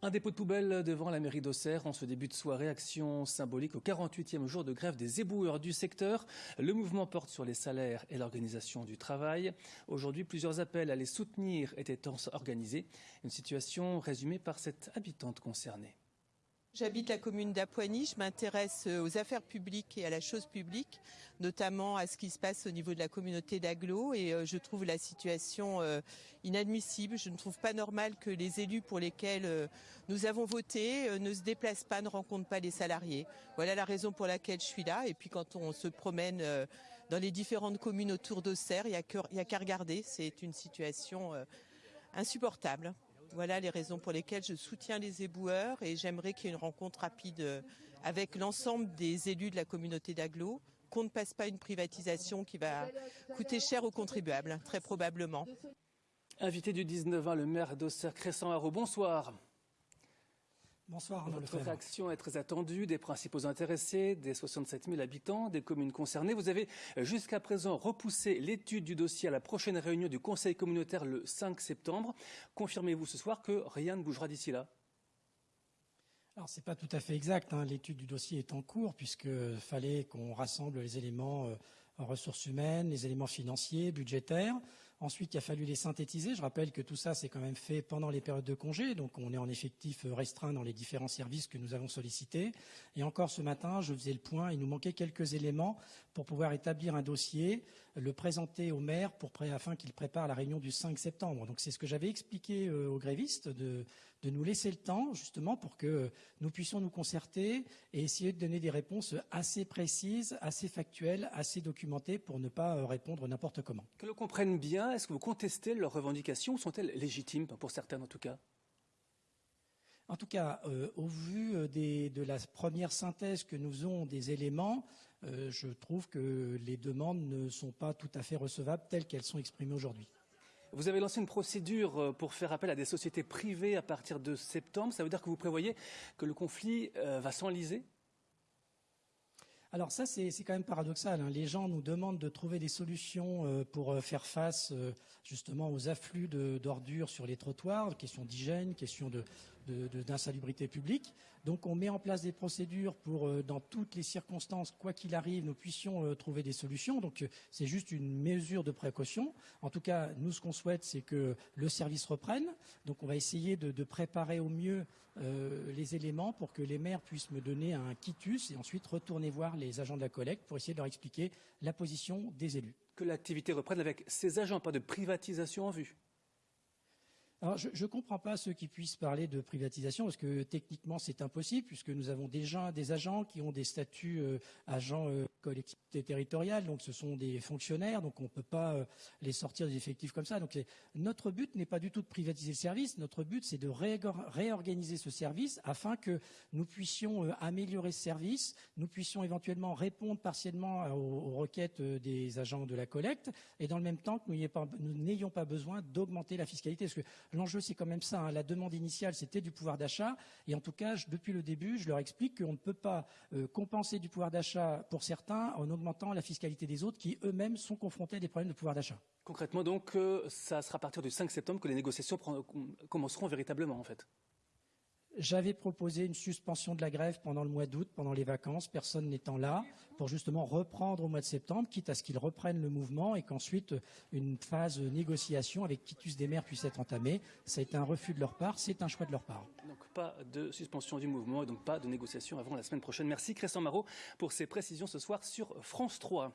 Un dépôt de poubelle devant la mairie d'Auxerre en ce début de soirée, action symbolique au 48e jour de grève des éboueurs du secteur. Le mouvement porte sur les salaires et l'organisation du travail. Aujourd'hui, plusieurs appels à les soutenir étaient organisés. Une situation résumée par cette habitante concernée. J'habite la commune d'Apoigny, je m'intéresse euh, aux affaires publiques et à la chose publique, notamment à ce qui se passe au niveau de la communauté d'Aglo et euh, je trouve la situation euh, inadmissible. Je ne trouve pas normal que les élus pour lesquels nous avons voté ne se déplacent pas, ne rencontrent pas les salariés. Voilà la raison pour laquelle je suis là et puis quand on se promène dans les différentes communes autour d'Auxerre, il n'y a qu'à regarder, c'est une situation insupportable. Voilà les raisons pour lesquelles je soutiens les éboueurs et j'aimerais qu'il y ait une rencontre rapide euh, avec l'ensemble des élus de la communauté d'Aglo, qu'on ne passe pas une privatisation qui va coûter cher aux contribuables, très probablement. Invité du 19 ans, le maire d'Auxerre, Crescent Haro, bonsoir. Bonsoir. Votre réaction est très attendue des principaux intéressés, des 67 000 habitants, des communes concernées. Vous avez jusqu'à présent repoussé l'étude du dossier à la prochaine réunion du Conseil communautaire le 5 septembre. Confirmez-vous ce soir que rien ne bougera d'ici là? Alors c'est pas tout à fait exact. Hein. L'étude du dossier est en cours puisque fallait qu'on rassemble les éléments euh, en ressources humaines, les éléments financiers, budgétaires. Ensuite, il a fallu les synthétiser. Je rappelle que tout ça, c'est quand même fait pendant les périodes de congé, donc on est en effectif restreint dans les différents services que nous avons sollicités. Et encore ce matin, je faisais le point, il nous manquait quelques éléments pour pouvoir établir un dossier, le présenter au maire pour, afin qu'il prépare la réunion du 5 septembre. Donc c'est ce que j'avais expliqué euh, aux grévistes, de, de nous laisser le temps justement pour que nous puissions nous concerter et essayer de donner des réponses assez précises, assez factuelles, assez documentées pour ne pas euh, répondre n'importe comment. Que l'on comprenne bien, est-ce que vous contestez leurs revendications ou sont-elles légitimes, pour certaines en tout cas? En tout cas, euh, au vu euh, de la première synthèse que nous avons des éléments, je trouve que les demandes ne sont pas tout à fait recevables telles qu'elles sont exprimées aujourd'hui. Vous avez lancé une procédure euh, pour faire appel à des sociétés privées à partir de septembre. Ça veut dire que vous prévoyez que le conflit euh, va s'enliser? Alors ça, c'est quand même paradoxal. Hein. Les gens nous demandent de trouver des solutions euh, pour euh, faire face euh, justement aux afflux d'ordures sur les trottoirs, question d'hygiène, question d'insalubrité publique. Donc on met en place des procédures pour, dans toutes les circonstances, quoi qu'il arrive, nous puissions trouver des solutions. Donc c'est juste une mesure de précaution. En tout cas, nous, ce qu'on souhaite, c'est que le service reprenne. Donc on va essayer de préparer au mieux les éléments pour que les maires puissent me donner un quitus et ensuite retourner voir les agents de la collecte pour essayer de leur expliquer la position des élus. Que l'activité reprenne avec ces agents, pas de privatisation en vue. Je ne comprends pas ceux qui puissent parler de privatisation, parce que techniquement, c'est impossible, puisque nous avons déjà des agents qui ont des statuts euh, agents euh, collectivité territoriale, donc ce sont des fonctionnaires, donc on ne peut pas euh, les sortir des effectifs comme ça. Donc notre but n'est pas du tout de privatiser le service, notre but c'est de réorganiser ce service afin que nous puissions euh, améliorer ce service, nous puissions éventuellement répondre partiellement aux, requêtes des agents de la collecte, et dans le même temps que nous n'ayons pas, besoin d'augmenter la fiscalité. Parce que L'enjeu, c'est quand même ça. Hein. La demande initiale, c'était du pouvoir d'achat. Et en tout cas, depuis le début, je leur explique qu'on ne peut pas euh, compenser du pouvoir d'achat pour certains en augmentant la fiscalité des autres qui eux-mêmes sont confrontés à des problèmes de pouvoir d'achat. Concrètement, donc, euh, ça sera à partir du 5 septembre que les négociations commenceront véritablement, en fait. J'avais proposé une suspension de la grève pendant le mois d'août, pendant les vacances, personne n'étant là, pour justement reprendre au mois de septembre, quitte à ce qu'ils reprennent le mouvement et qu'ensuite une phase de négociation avec quitus des maires puisse être entamée. Ça a été un refus de leur part, c'est un choix de leur part. Donc pas de suspension du mouvement et donc pas de négociation avant la semaine prochaine. Merci Christian Marot pour ces précisions ce soir sur France 3.